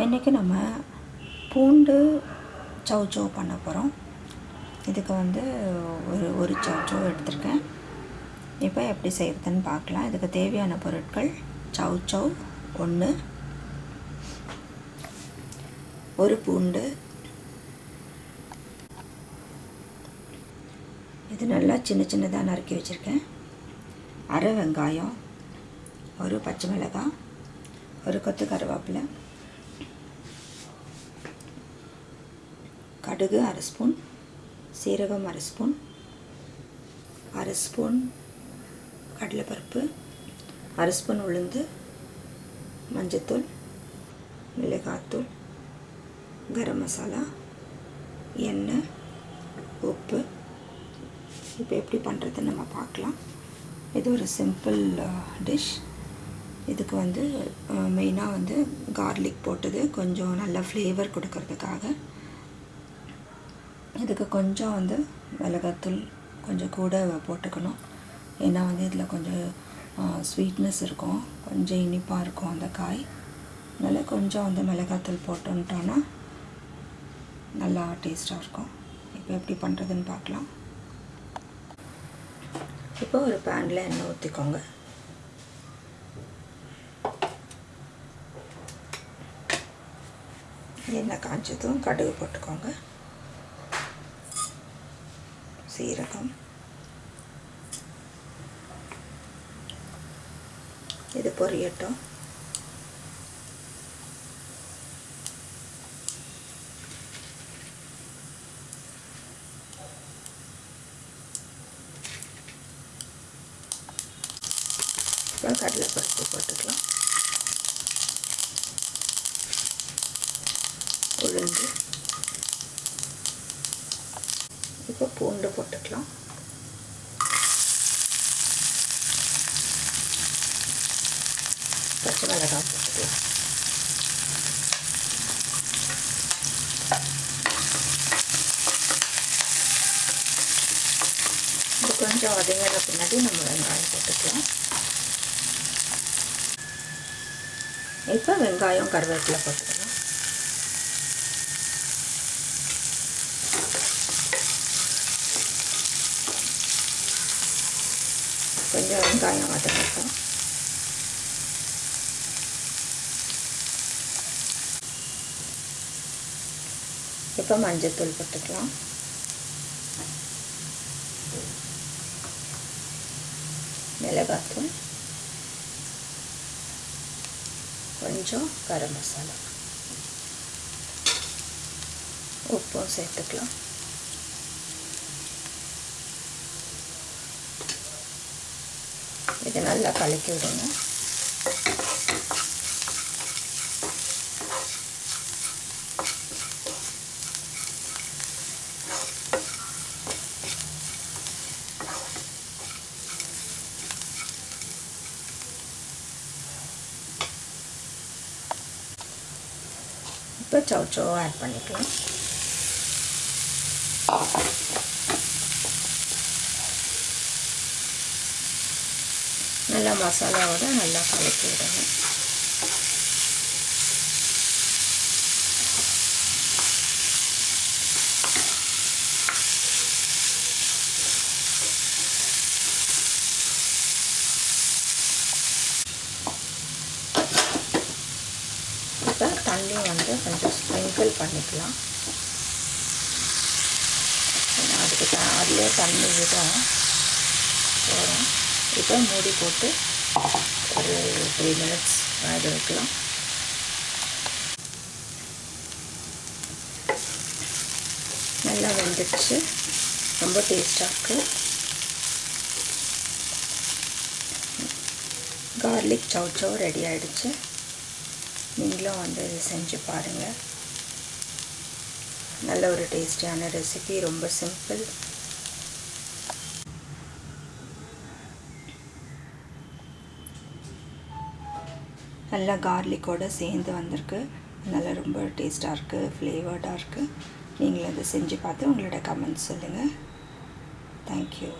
இன்றைக்கி நம்ம பூண்டு சவுச்சோ பண்ண போகிறோம் இதுக்கு வந்து ஒரு ஒரு சவுச்சோ எடுத்திருக்கேன். இப்போ எப்படி செய்கிறதுன்னு பார்க்கலாம். இதுக்கு தேவையான பொருட்கள் சௌச்சௌ ஒன்று ஒரு பூண்டு. இது நல்லா சின்ன சின்னதாக நறுக்கி வச்சுருக்கேன். அரை வெங்காயம் ஒரு பச்சை மிளகாய் ஒரு கொத்து கருவேப்பிலை. கடுகு அரை ஸ்பூன் சீரகம் அரை ஸ்பூன் அரை ஸ்பூன் கடலைப்பருப்பு அரை ஸ்பூன் உளுந்து மஞ்சத்தூள் மிளகாத்தூள் கரம் மசாலா எண்ணெய் உப்பு. இப்போ எப்படி பண்ணுறதுன்னு நம்ம பார்க்கலாம். இது ஒரு சிம்பிள் டிஷ் இதுக்கு வந்து மெயினாக வந்து கார்லிக் போட்டது. கொஞ்சம் நல்ல ஃப்ளேவர் கொடுக்கறதுக்காக. இதுக்கு கொஞ்சம் வந்து மிளகாத்தூள் கொஞ்சம் கூட போட்டுக்கணும். ஏன்னா வந்து இதில் கொஞ்சம் ஸ்வீட்னஸ் இருக்கும். கொஞ்சம் இனிப்பாக இருக்கும் அந்த காய். அதனால் கொஞ்சம் வந்து மிளகாத்தூள் போட்டுன்ட்டோன்னா நல்லா டேஸ்ட்டாக இருக்கும். இப்போ எப்படி பண்ணுறதுன்னு பார்க்கலாம். இப்போ ஒரு பேனில் எண்ணெய் ஊற்றிக்கோங்க எண்ணெய் காய்ச்சதும் கடுகு போட்டுக்கோங்க. சீரகம். இது பொரியட்டும். இப்போ கடலைப்பருப்பு போட்டுக்கலாம். உளுந்து. இப்போ பூண்டு போட்டுக்கலாம். பச்சை மிளகாய் போட்டுக்கலாம். இது கொஞ்சம் வதங்கின பின்னாடி நம்ம வெங்காயம் போட்டுக்கலாம். இப்போ வெங்காயம் கருவேப்பிலை போட்டுக்கலாம். கொஞ்சம் வெங்காயம் வதங்கட்டும் இப்போ மஞ்சத்தூள் போட்டுக்கலாம். மிளகாத்தூள். கொஞ்சம் கரம் மசாலா. உப்பும் சேர்த்துக்கலாம். இதை நல்லா கலக்கி விடுங்க இப்போ சவுச்சோ ஆட் பண்ணிக்கலாம். நல்லா மசாலாவோட நல்லா கலக்கி விடணும் இப்போ தண்ணி வந்து கொஞ்சம் ஸ்ப்ரிங்கிள் பண்ணிக்கலாம். அதுக்கு அதிலே அதுலேயே தண்ணி விடும். போகிறோம் இப்போ மூடி போட்டு ஒரு த்ரீ மினிட்ஸ் வேக வைக்கலாம் நல்லா வெந்துடுச்சு. ரொம்ப டேஸ்டாக இருக்குது கார்லிக் சவுச்சோ ரெடி ஆகிடுச்சு நீங்களும் வந்து இதை செஞ்சு பாருங்கள் நல்ல ஒரு டேஸ்டியான ரெசிபி ரொம்ப சிம்பிள் நல்லா கார்லிக்கோடு சேர்ந்து வந்திருக்கு. நல்லா ரொம்ப டேஸ்ட்டாக இருக்குது ஃப்ளேவர்டாக இருக்குது நீங்களும் அதை செஞ்சு பார்த்து உங்களோட கமெண்ட்ஸ் சொல்லுங்கள் தேங்க்யூ